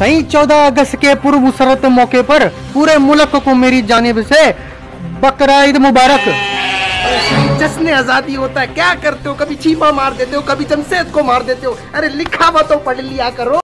سہی چودہ اگست کے پر مسرت موقع پر پورے ملک کو میری جانب سے بقرہ عید مبارک جشن آزادی ہوتا ہے کیا کرتے ہو کبھی چھیپا مار دیتے ہو کبھی جمشید کو مار دیتے ہو ارے لکھا ہوا تو پڑھ لیا کرو